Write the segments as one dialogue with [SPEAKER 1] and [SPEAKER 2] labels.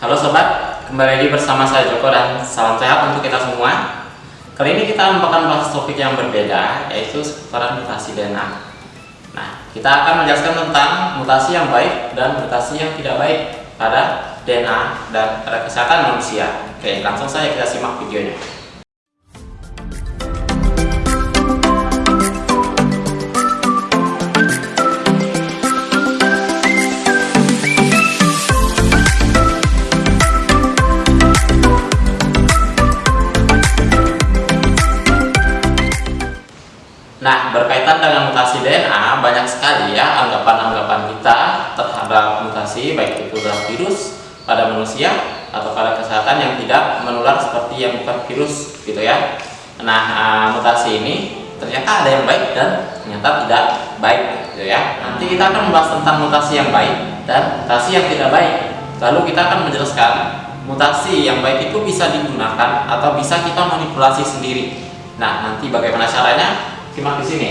[SPEAKER 1] Halo sobat, kembali lagi bersama saya Joko dan salam sehat untuk kita semua. Kali ini kita akan bahas topik yang berbeda, yaitu seputaran mutasi DNA. Nah, kita akan menjelaskan tentang mutasi yang baik dan mutasi yang tidak baik pada DNA dan pada kesehatan manusia. Oke, langsung saja kita simak videonya. Nah, berkaitan dengan mutasi DNA, banyak sekali ya anggapan-anggapan kita terhadap mutasi, baik itu dalam virus, pada manusia, atau pada kesehatan yang tidak menular seperti yang bukan virus, gitu ya. Nah, uh, mutasi ini ternyata ada yang baik dan ternyata tidak baik, gitu ya. Nanti kita akan membahas tentang mutasi yang baik dan mutasi yang tidak baik. Lalu kita akan menjelaskan mutasi yang baik itu bisa digunakan atau bisa kita manipulasi sendiri. Nah, nanti bagaimana caranya? Simak di sini.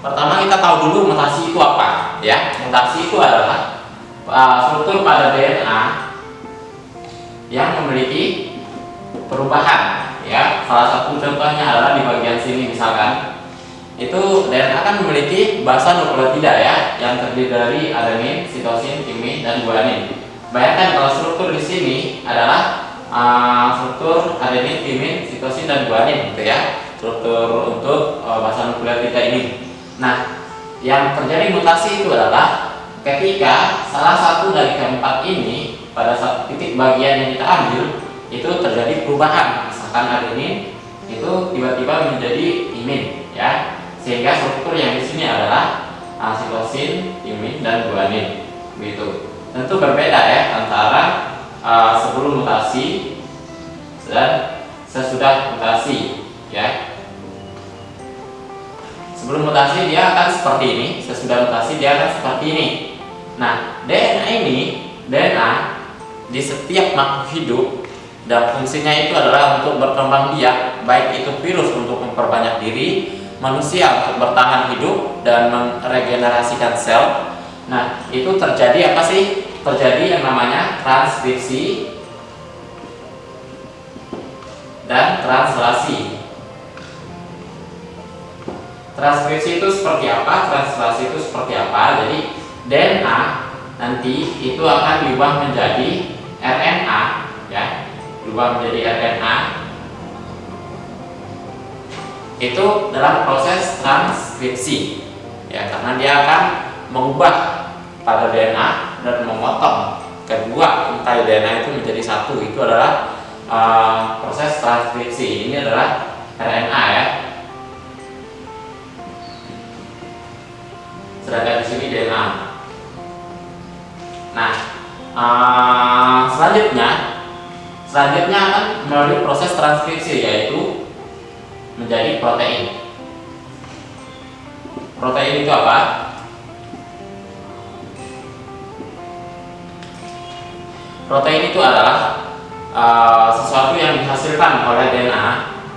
[SPEAKER 1] Pertama kita tahu dulu mutasi itu apa, ya. Mutasi itu adalah uh, struktur pada DNA yang memiliki perubahan, ya. Salah satu contohnya adalah di bagian sini misalkan. Itu DNA akan memiliki basa nukleotida ya, yang terdiri dari adenin, sitosin, timin, dan guanin. Bayangkan kalau struktur di sini adalah uh, struktur adenin, timin, sitosin, dan guanin, gitu ya struktur untuk uh, masa nuklear kita ini. Nah, yang terjadi mutasi itu adalah ketika salah satu dari keempat ini pada satu titik bagian yang kita ambil itu terjadi perubahan, misalkan adenin itu tiba-tiba menjadi imin, ya, sehingga struktur yang di sini adalah sitosin, timin, dan guanin, begitu. Tentu berbeda ya antara uh, sebelum mutasi dan sesudah mutasi, ya sebelum mutasi dia akan seperti ini. Sesudah mutasi dia akan seperti ini. Nah DNA ini DNA di setiap makhluk hidup dan fungsinya itu adalah untuk berkembang biak baik itu virus untuk memperbanyak diri manusia untuk bertahan hidup dan meregenerasikan sel. Nah itu terjadi apa sih? Terjadi yang namanya transkripsi dan translasi transkripsi itu seperti apa, translasi itu seperti apa. Jadi DNA nanti itu akan diubah menjadi RNA, ya, diubah menjadi RNA. Itu dalam proses transkripsi, ya, karena dia akan mengubah pada DNA dan memotong kedua intai DNA itu menjadi satu. Itu adalah uh, proses transkripsi. Ini adalah RNA ya. Sedangkan di sini DNA. Nah, uh, selanjutnya, selanjutnya akan melalui proses transkripsi yaitu menjadi protein. Protein itu apa? Protein itu adalah uh, sesuatu yang dihasilkan oleh DNA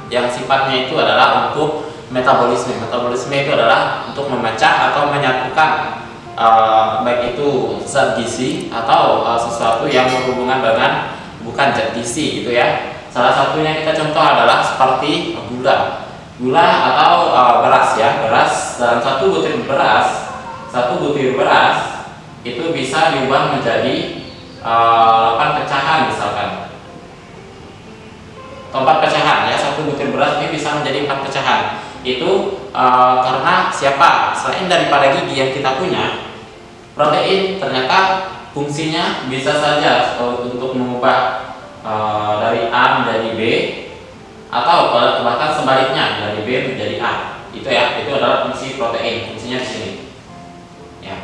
[SPEAKER 1] yang sifatnya itu adalah untuk metabolisme. Metabolisme itu adalah untuk memecah atau menyatukan uh, baik itu zat gizi atau uh, sesuatu yang berhubungan dengan bukan zat gizi gitu ya. Salah satunya kita contoh adalah seperti gula. Gula atau uh, beras ya. Beras dalam satu butir beras, satu butir beras itu bisa diubah menjadi uh, 8 pecahan misalkan. Empat pecahan ya, satu butir beras ini bisa menjadi empat pecahan itu uh, karena siapa? Selain daripada gigi yang kita punya protein ternyata fungsinya bisa saja untuk mengubah uh, dari A menjadi B atau bahkan sebaliknya dari B menjadi A. Itu ya itu adalah fungsi protein fungsinya di sini. Ya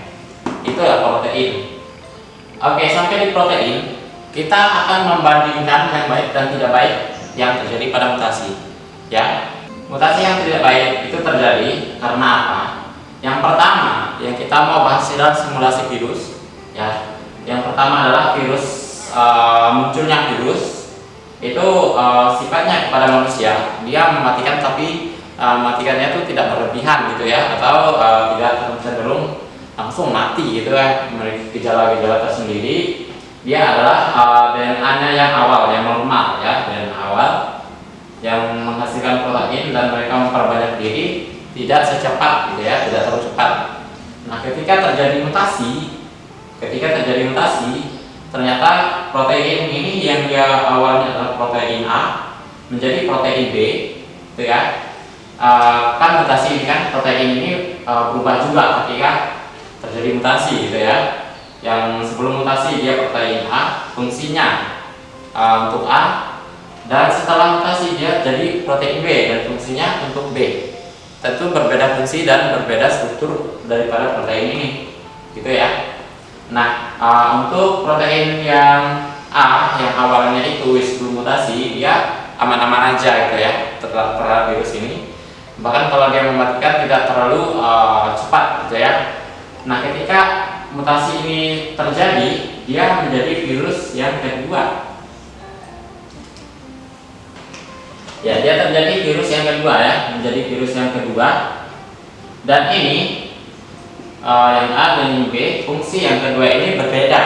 [SPEAKER 1] itu ya protein. Oke sampai di protein kita akan membandingkan yang baik dan tidak baik yang terjadi pada mutasi. Ya Mutasi yang tidak baik itu terjadi karena apa? Yang pertama, yang kita mau bahas adalah simulasi virus. Ya, yang pertama adalah virus uh, munculnya virus itu uh, sifatnya kepada manusia dia mematikan tapi uh, mematikannya itu tidak berlebihan gitu ya atau uh, tidak cenderung langsung mati gitu ya memiliki gejala-gejala tersendiri dia adalah uh, DNA-nya yang awal, yang normal ya, DNA awal yang menghasilkan protein dan mereka memperbanyak diri tidak secepat gitu ya, tidak terlalu cepat. Nah, ketika terjadi mutasi, ketika terjadi mutasi, ternyata protein ini yang dia awalnya adalah protein A menjadi protein B, gitu ya. Uh, kan mutasi ini kan protein ini uh, berubah juga ketika terjadi mutasi gitu ya yang sebelum mutasi dia protein A fungsinya uh, untuk A dan setelah mutasi dia jadi protein B dan fungsinya untuk B. Tentu berbeda fungsi dan berbeda struktur daripada protein ini gitu ya. Nah uh, untuk protein yang A yang awalnya itu sebelum mutasi dia aman-aman aja gitu ya terhadap virus ini. Bahkan kalau dia mematikan tidak terlalu uh, cepat gitu ya. Nah ketika mutasi ini terjadi, dia menjadi virus yang kedua. Ya, dia terjadi virus yang kedua ya, menjadi virus yang kedua. Dan ini uh, yang A dan yang B, fungsi yang kedua ini berbeda.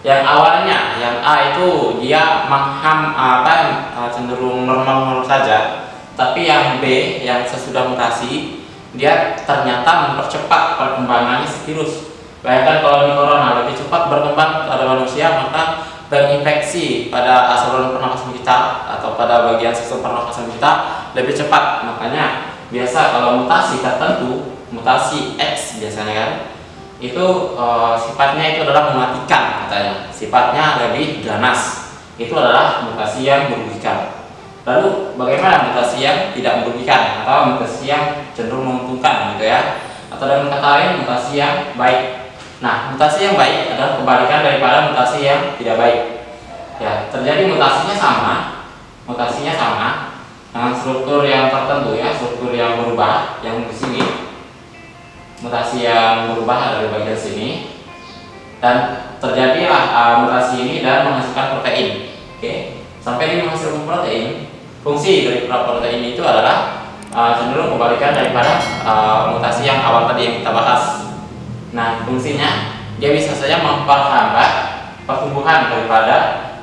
[SPEAKER 1] Yang awalnya, yang A itu dia mengham apa uh, cenderung normal-normal saja, tapi yang B yang sesudah mutasi dia ternyata mempercepat perkembangannya si virus Bayangkan kalau di corona lebih cepat berkembang pada manusia, maka terinfeksi pada saluran pernafasan kita atau pada bagian sistem pernafasan kita lebih cepat. Makanya biasa kalau mutasi tertentu, mutasi X biasanya kan, itu e, sifatnya itu adalah mematikan katanya. Sifatnya lebih ganas. Itu adalah mutasi yang merugikan. Lalu bagaimana mutasi yang tidak merugikan atau mutasi yang cenderung menguntungkan gitu ya? Atau dengan kata lain mutasi yang baik Nah, mutasi yang baik adalah kebalikan daripada mutasi yang tidak baik. Ya, terjadi mutasinya sama, mutasinya sama dengan struktur yang tertentu ya, struktur yang berubah yang di sini. Mutasi yang berubah ada di bagian sini dan terjadilah uh, mutasi ini dan menghasilkan protein. Oke, sampai ini menghasilkan protein, fungsi dari protein itu adalah uh, cenderung kebalikan daripada uh, mutasi yang awal tadi yang kita bahas Nah, fungsinya dia bisa saja memperhambat pertumbuhan daripada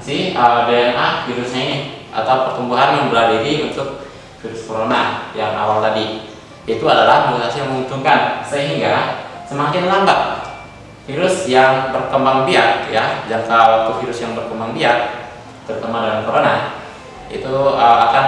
[SPEAKER 1] si uh, DNA virusnya ini atau pertumbuhan membelah diri untuk virus corona yang awal tadi. Itu adalah mutasi yang menguntungkan sehingga semakin lambat virus yang berkembang biak ya jangka waktu virus yang berkembang biak terutama dalam corona itu uh, akan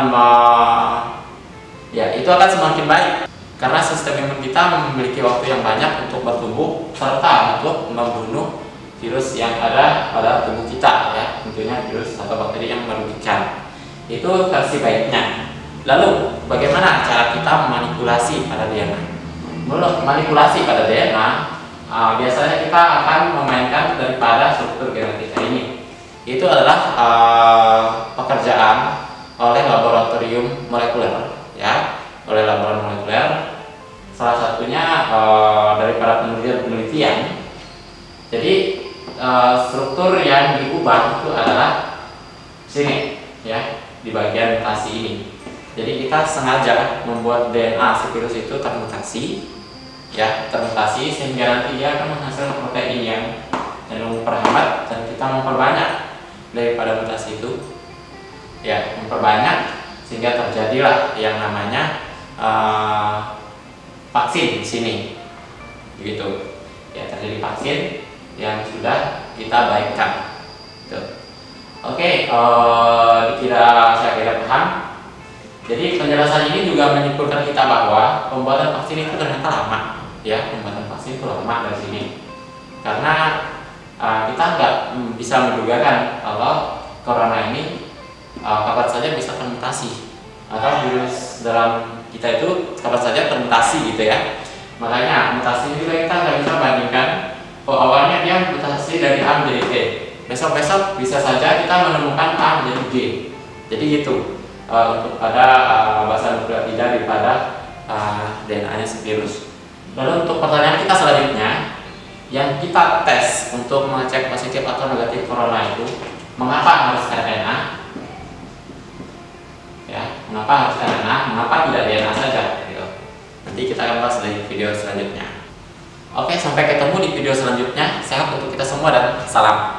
[SPEAKER 1] ya itu akan semakin baik karena sistem imun kita memiliki waktu yang banyak untuk bertumbuh serta untuk membunuh virus yang ada pada tubuh kita ya. Tentunya virus atau bakteri yang merugikan. Itu versi baiknya. Lalu bagaimana cara kita memanipulasi pada DNA menurut manipulasi pada DNA uh, biasanya kita akan memainkan daripada struktur genetika ini. Itu adalah uh, uh, daripada penelitian-penelitian jadi uh, struktur yang diubah itu adalah sini ya di bagian mutasi ini. Jadi kita sengaja membuat DNA si virus itu termutasi ya termutasi sehingga nanti dia akan menghasilkan protein yang cenderung memperhambat dan kita memperbanyak daripada mutasi itu. Ya memperbanyak sehingga terjadilah yang namanya uh, vaksin di sini. Begitu. Ya terjadi vaksin yang sudah kita baikkan. Gitu. oke uh, dikira saya kira paham. Jadi penjelasan ini juga menyimpulkan kita bahwa pembuatan vaksin itu ternyata lama. Ya pembuatan vaksin itu lama dari sini. Karena uh, kita nggak bisa menduga kan kalau corona ini uh, kapan saja bisa termutasi. Atau virus dalam kita itu kapan saja termutasi gitu ya. Makanya mutasi juga kita nggak bisa bandingkan. Oh awalnya dia mutasi dari A menjadi T besok-besok bisa saja kita menemukan A menjadi G. Jadi gitu. Uh, untuk pada uh, bahasa nukleotida daripada uh, DNA nya si virus. Lalu untuk pertanyaan kita selanjutnya yang kita tes untuk mengecek positif atau negatif corona itu mengapa harus RNA Mengapa harus RNA? Mengapa tidak DNA saja? Gitu. Nanti kita akan bahas di video selanjutnya. Oke, sampai ketemu di video selanjutnya. Sehat untuk kita semua dan salam.